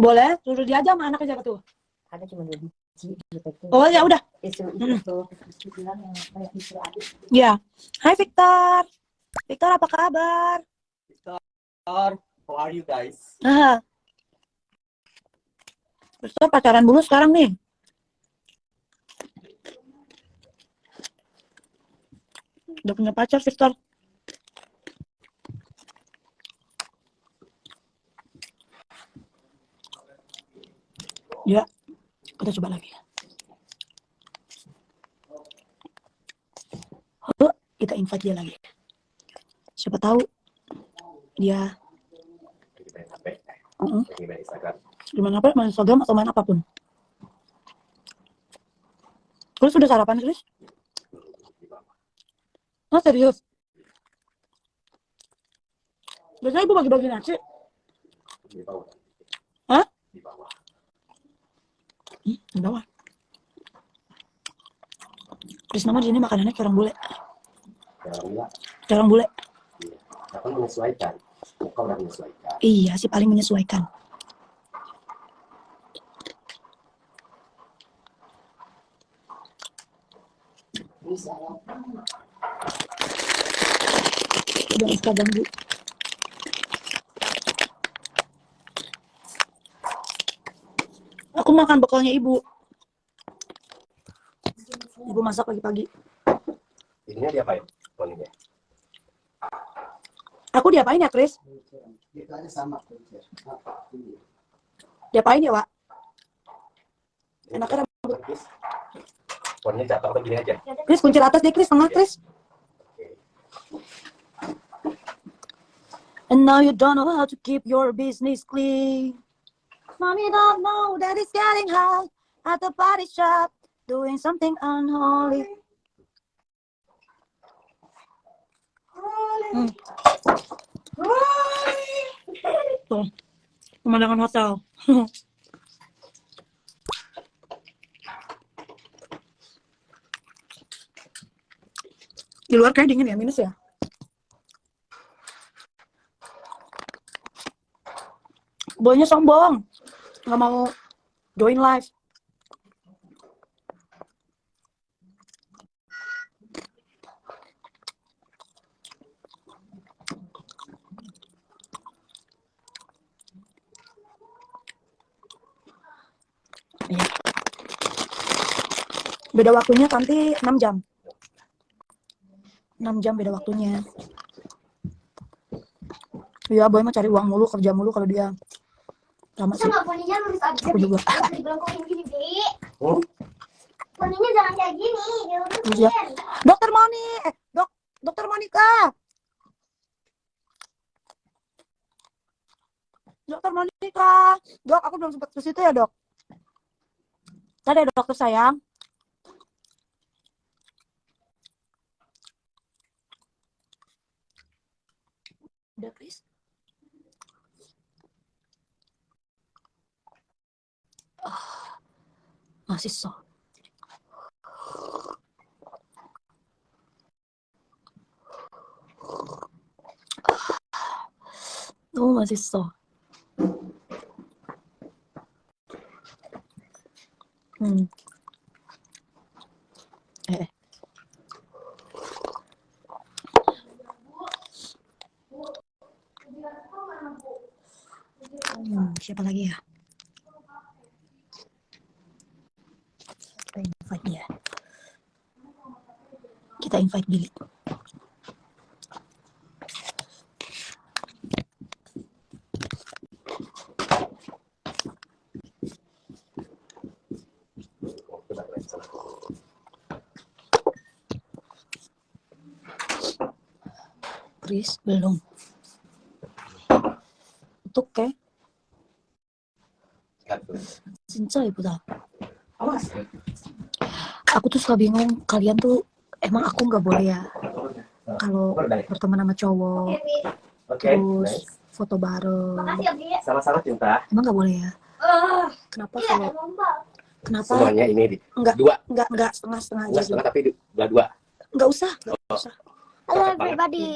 Boleh, suruh dia aja sama anaknya siapa tuh? Ada cuma dua biji. Oh ya udah. Isu Hmm. itu Isu bilang yang kayak isu adik. Ya. Hai Victor. Victor apa kabar? Victor, how are you guys? Ah. Victor pacaran dulu sekarang nih. Udah punya pacar Victor. Ya, kita coba lagi. Oh, kita invite dia lagi. Siapa tahu dia main Instagram. gimana apa main Instagram atau main apa pun. Chris sudah sarapan Chris? Oh serius? Biasanya ibu bagi-bagi nasi. Di bawah. Hah? Di bawah. Hmm, bawah. Chris nama di sini makanannya kayak orang bule. Kayak orang bule. iya. Menyesuaikan. Muka udah menyesuaikan. Iya sih paling menyesuaikan. Bisa. Udah ganggu. Aku makan bekalnya ibu. Ibu masak pagi-pagi. Ininya diapain? Poninya. Aku diapain ya, sama. Diapain ya, Wak? Enaknya Terus, Poninya jatuh atau gini aja? Chris kuncir atas deh, Chris. Tengah, Chris. And now you don't know how to keep your business clean. Mommy don't know that it's getting hot at the party shop, doing something unholy. Hmm. Tuh, pemandangan hotel. Di luar kayak dingin ya, minus ya? Boynya sombong. Nggak mau join live. Iya. Beda waktunya nanti 6 jam. 6 jam beda waktunya. Iya, Boy mah cari uang mulu, kerja mulu kalau dia. Sama sih. Sama poninya lurus aja. Aku juga. Gini, Bi. Hmm? Poninya jangan kayak gini, dilurusin. Iya. Dokter Moni, eh, dok, dokter Monica. Dokter Monica, dok, aku belum sempat ke situ ya dok. Tadi ada dokter sayang. Udah, Chris. So. 너무 맛있어. 음. Kita invite Billy. Oh, udah keren sana. Chris belum. 어떡해? Lihat tuh. 진짜 예쁘다. Awas. Aku tuh suka bingung kalian tuh emang aku nggak boleh ya kalau berteman sama cowok. Oke, terus nice. foto bareng ya. Sama-sama cinta. emang nggak boleh ya Ah, kenapa iya, kalau kenapa Semuanya ini di Enggak. dua. nggak nggak setengah setengah aja Enggak setengah tapi dua dua. nggak usah nggak Oh. usah Halo, everybody.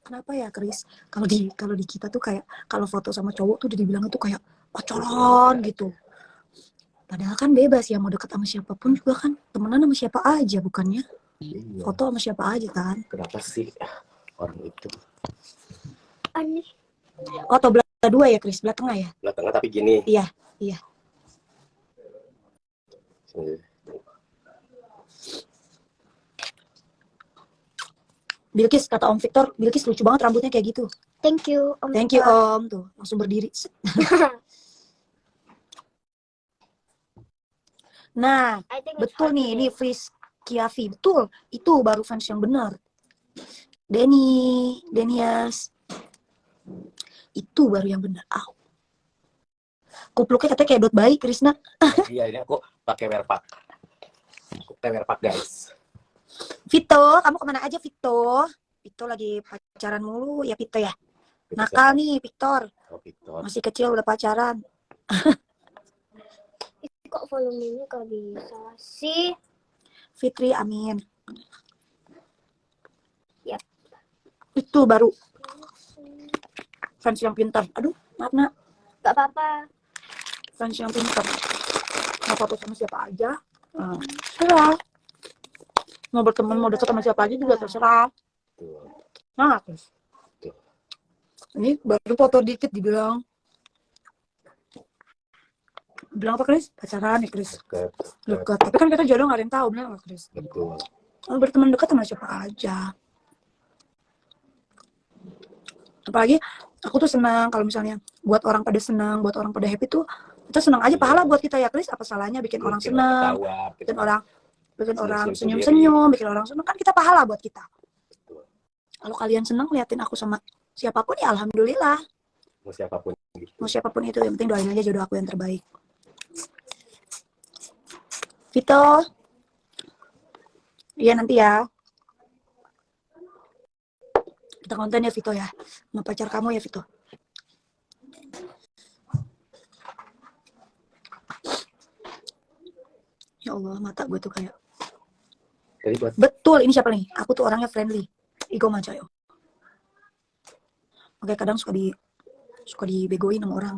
kenapa ya Chris kalau di kalau di kita tuh kayak kalau foto sama cowok tuh udah dibilang itu kayak pacaran gitu padahal kan bebas ya mau deket sama siapa pun juga kan temenan sama siapa aja bukannya Iya. foto sama siapa aja kan Kenapa sih orang itu Aneh. oh atau belah dua ya Chris belah tengah ya belah tengah tapi gini. Iya, iya. Bilkis kata Om Victor Bilkis lucu banget rambutnya kayak gitu Thank you. Om thank you. Om tuh langsung berdiri nah betul nih ini. Fris Kiavi betul itu baru fans yang benar Denny Denias itu baru yang benar ah kupluknya katanya kayak dot bayi Krisna Iya ini aku pakai merpak. Aku pakai merpak guys. Vito kamu ke mana aja Vito Vito lagi pacaran mulu ya Vito ya nakal nih Victor? Oh, Victor. masih kecil udah pacaran Kok volumenya gak bisa sih? Fitri Amin. Yap. itu baru. Fans yang pintar. Aduh maaf nak. Gak apa-apa. fans yang pintar. Mau foto sama siapa aja. Nah, terserah. Mau berteman mau deket sama siapa aja juga terserah. Nah terus ini baru foto dikit dibilang bilang apa Chris pacaran nih Chris dekat tapi kan kita jodoh nggak ada yang tahu benar nggak Chris Betul. Kalau berteman dekat sama siapa aja. Apalagi aku tuh senang kalau misalnya buat orang pada senang, buat orang pada happy tuh itu senang aja pahala buat kita ya Chris. Apa salahnya bikin orang senang, ketawa, bikin orang bikin orang Senyum-senyum senyum-senyum, bikin orang senang kan kita pahala buat kita. Betul. Kalau kalian senang liatin aku sama siapa pun ya alhamdulillah. Mau siapa pun gitu. Mau siapa pun itu yang penting doain aja jodoh aku yang terbaik. Vito. Iya nanti ya. Kita konten ya Vito ya. Sama pacar kamu ya Vito. Ya Allah, mata gue tuh kayak Jadi buat Betul, ini siapa nih? Aku tuh orangnya friendly. Ego Macayo. Oke, kadang suka di suka dibegoin sama orang.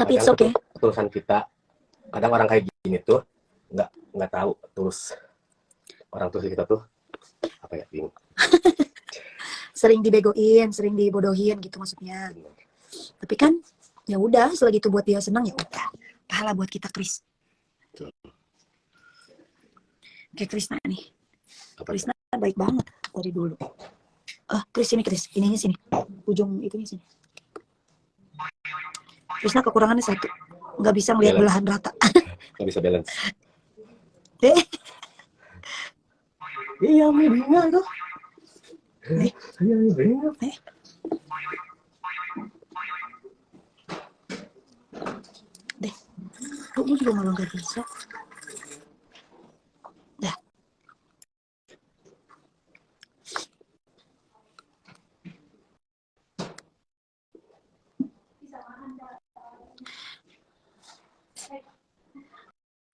Tapi it's kadang okay. ketulusan kita. Kadang orang kayak gini tuh nggak nggak tahu tulus orang tulus kita tuh apa ya bingung. Sering dibegoin, sering dibodohin gitu maksudnya. Tapi kan ya udah, selagi itu buat dia senang ya udah. Pahala buat kita. Betul. Kayak Krisna nih. Apa Krisna baik banget dari dulu. Ah, Chris ini Chris, ininya sini. Ujung itunya sini. Krisna kekurangannya satu. Nggak bisa ngeliat Balance. belahan rata. Nggak bisa balance. Eh, Iya, bingung tuh. Eh. Iya, bingung. deh. Kok lu juga malah nggak bisa?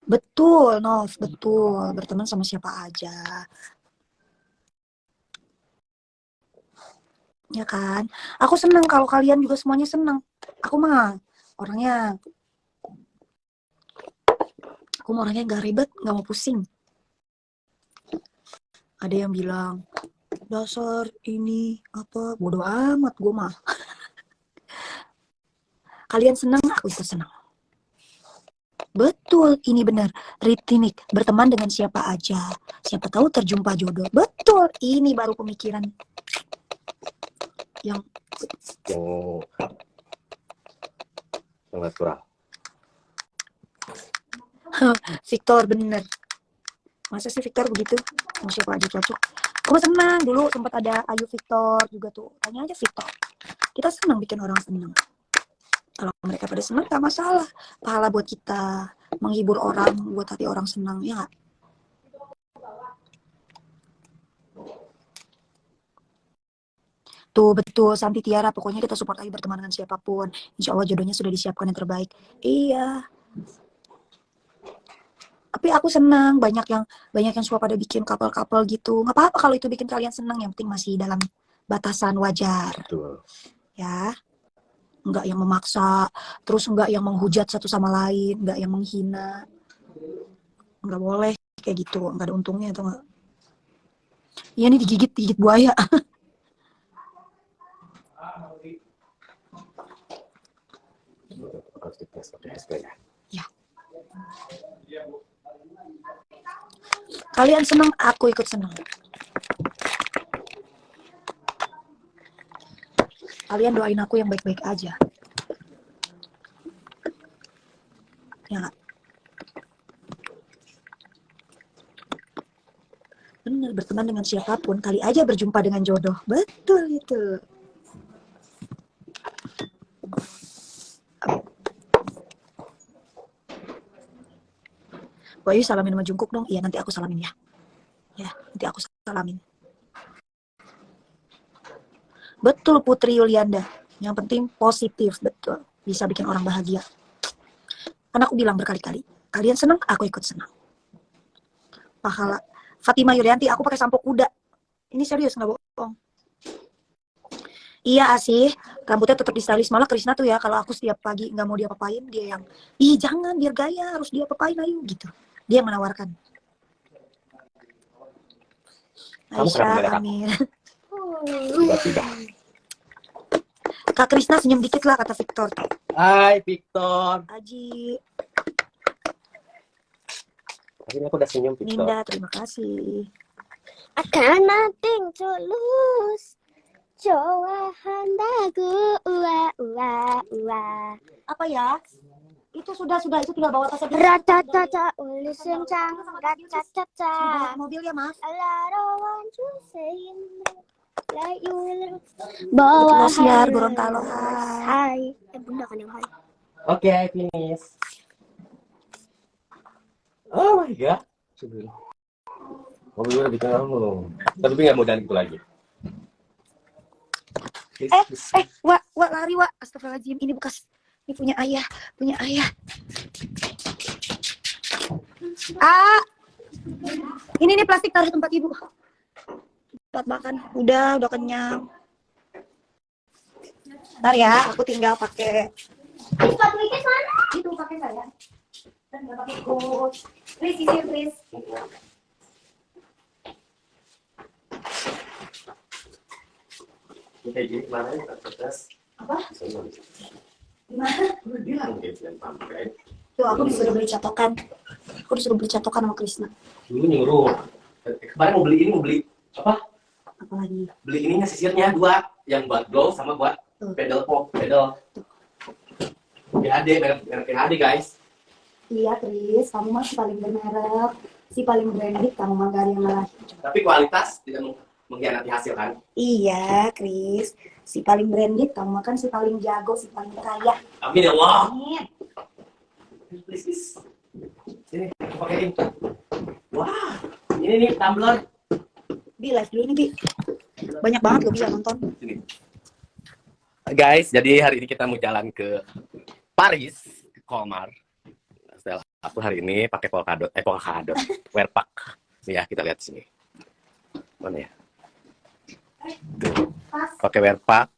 Betul, Nov, betul. Berteman sama siapa aja. Ya kan? Aku senang kalau kalian juga semuanya senang. Aku mah orangnya aku mau orangnya nggak ribet, nggak mau pusing. Ada yang bilang dasar ini apa bodoh amat gue mah. Kalian senang, aku ikut senang. Betul, ini benar. Ritinik, berteman dengan siapa aja. Siapa tahu terjumpa jodoh. Betul, ini baru pemikiran yang Yang yang natural. Victor bener. Masa sih Victor begitu? Mau siapa aja cocok. Aku senang dulu sempat ada Ayu Victor juga tuh. Tanya aja Victor. Kita senang bikin orang senang. Kalau mereka pada senang gak masalah. Pahala buat kita. Menghibur orang, buat hati orang senang. Ya nggak? Tuh betul Santi Tiara. Pokoknya kita support aja berteman dengan siapa pun. Insya Allah jodohnya sudah disiapkan yang terbaik. Iya. Tapi aku senang banyak yang banyak yang suka pada bikin couple-couple gitu nggak apa-apa kalau itu bikin kalian senang yang penting masih dalam batasan wajar Betul. ya nggak yang memaksa terus nggak yang menghujat satu sama lain nggak yang menghina. Nggak boleh kayak gitu. Nggak ada untungnya atau nggak? Iya nih digigit digigit buaya. SPH. kalian senang aku ikut senang kalian doain aku yang baik-baik aja ya nggak? benar berteman dengan siapa pun kali aja berjumpa dengan jodoh betul itu Bayu salamin sama Jungkook dong. Iya nanti aku salamin ya. Ya nanti aku salamin. Betul Putri Yulianda. Yang penting positif betul. Bisa bikin orang bahagia. Karena aku bilang berkali-kali. Kalian senang, aku ikut senang. Pahala. Fatima Yulianti, aku pakai sampo kuda. Ini serius nggak bohong. Iya sih, rambutnya tetap distylish. Malah Krisna tuh ya, kalau aku setiap pagi nggak mau dia apain, dia yang, ih jangan, biar gaya, harus dia apain, ayo gitu. Dia yang menawarkan. Kamu Aisyah, beda Sudah, sudah. Kak Krisna senyum dikit lah kata Victor. Hai Victor. Aji. Akhirnya aku udah senyum Victor. Ninda, terima kasih. Akan nating tulus. Jawa handaku gua ua ua. Apa ya? Itu sudah sudah itu sudah bawa tas Ratatata uli sencang ratatata. Mobil ya, Mas. Larawan cusin will Betul, Siar, hai. Gorontalo. Hai. Hai Eh bunda kan yang hai Oke, finish. Oh my god. Mobil udah bikin kamu. Tapi nggak mau jalan gitu lagi. Please, Eh, please. eh, Wak, Wak, lari, Wak. Astagfirullahaladzim. Ini bekas, ini punya ayah, punya ayah. Ah, ini nih plastik taruh tempat ibu. Tempat makan. Udah, udah kenyang. Ntar ya, aku tinggal pakai sepatu Ikes mana? itu pakai saya. Dan nggak pakai coat. Please, sisir, please. Ini kayak gini kemarin kertas. Apa? Gimana? Gue bilang. Tuh, aku disuruh beli catokan. Aku disuruh beli catokan sama Krisna. Dulu nyuruh. Eh, Kemarin mau beli ini mau beli apa? Apalagi. Beli ininya sisirnya dua, yang buat glow sama buat Tuh. pedal pop, pedal. PHD, merek merek PHD guys. Iya, Tris. Kamu mah si paling bermerek. Si paling branded. Kamu mah gak ada yang malah. Tapi kualitas tidak meng- mengkhianati hasil kan? Iya, Kris. Si paling branded. Kamu kan si paling jago, si paling kaya. Amin ya Allah. Amin. Please, please. Sini, aku pakein. Wah, ini nih tumbler. Bi, live dulu nih, Bi. Banyak banget loh bisa nonton. Sini. Guys, jadi hari ini kita mau jalan ke Paris, ke Colmar. Setelah aku hari ini pakai polkadot, eh polkadot, wearpack. Nih ya, kita lihat sini. Mana ya? Tuh, pakai wearpack,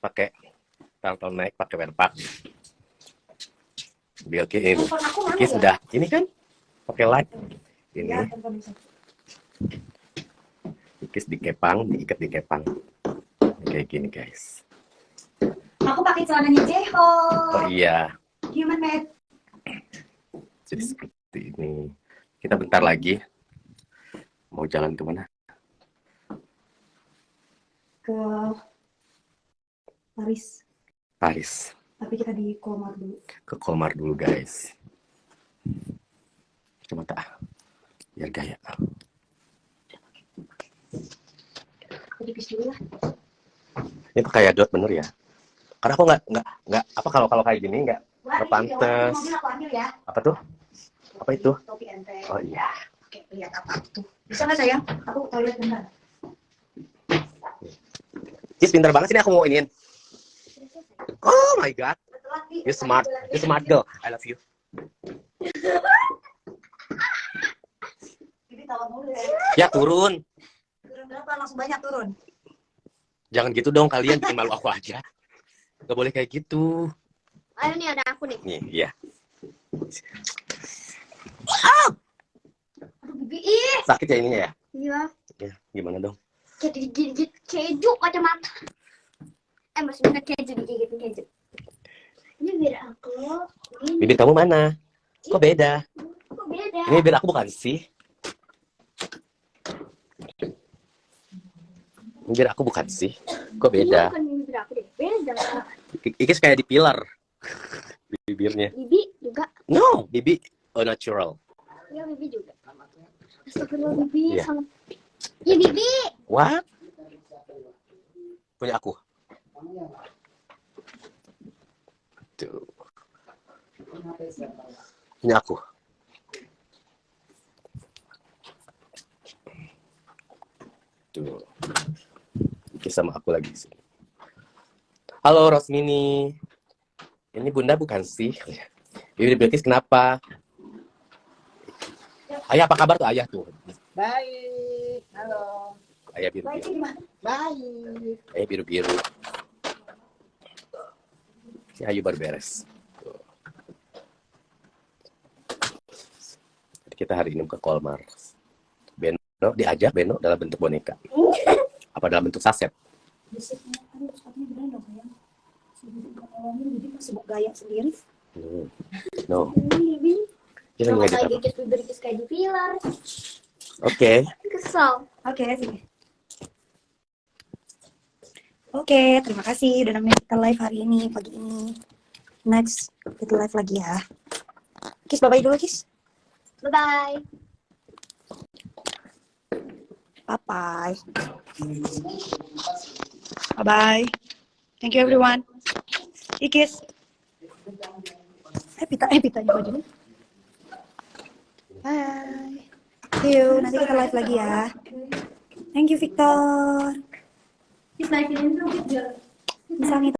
pakai turtleneck, pakai wearpack. Biar ini. Oke, ya? sudah. Ini kan pakai light. Ini Bisa. dikis dikepang, diikat di kepang. Kayak gini, guys. Aku pakai celananya Jeho. Oh iya, Human made. jadi seperti ini. Kita bentar lagi mau jalan ke mana? Ke Paris. Paris. Tapi kita di Komar dulu. Ke Colmar dulu, guys. Coba tak. Biar gaya. Aku tipis dulu lah. Ini pakai dot bener ya? Karena aku nggak nggak nggak apa kalau kalau kayak gini nggak Wah, Nggak ini pantes. video mobil aku ambil ya. apa tuh? Apa itu? Topi ente. Oh iya. Oke, lihat apa tuh. Bisa nggak sayang? Aku toilet bentar. Cis pintar banget sini aku mau iniin. Oh my god, you smart, you smart girl. I love you. Ya turun. Berapa? Langsung banyak turun. Jangan gitu dong kalian bikin malu aku aja. Gak boleh kayak gitu. Ayo nih ada aku nih. Nih, iya. Aduh bibi ih. Sakit ya ininya ya? Iya. Ya, gimana dong? Kayak digigit keju kacamata. Eh maksudnya keju digigit keju. Ini biar aku. Ini Bibir kamu mana? Kok beda? kok beda. Ini bibir aku bukan sih? Bibir aku bukan sih? Kok beda? bukan bibir aku deh. Beda. Ikis kayak di pilar. Bibirnya. Bibi juga. No, bibi oh, natural. Iya bibi juga. Astagfirullah bibi Iya. sama. Iya bibi. What? Punya aku. Tuh, punya aku. Tuh. Ikis sama aku lagi sih. Halo Rosmini. Ini Bunda bukan sih? Bibir Bilkis kenapa? Ayah apa kabar tuh ayah tuh? Baik. Halo. Ayah biru biru. Baik. Ayah biru biru. Si Ayu baru beres. Jadi kita hari ini ke Kolmar. Beno diajak Beno dalam bentuk boneka. Apa dalam bentuk saset? Gaya sendiri. Hmm. No, kita kayak di pilar. Oke, Kesel. Oke, sini. Oke, terima kasih udah nemenin kita live hari ini, pagi ini. Next, kita live lagi ya. Kis, bye-bye dulu, Kis. Bye bye. Bye-bye. Bye-bye. Thank you, everyone. Ikis. Eh, pita, eh, pitanya bajunya. Bye. See you. Nanti kita live lagi ya. Thank you, Victor. Kita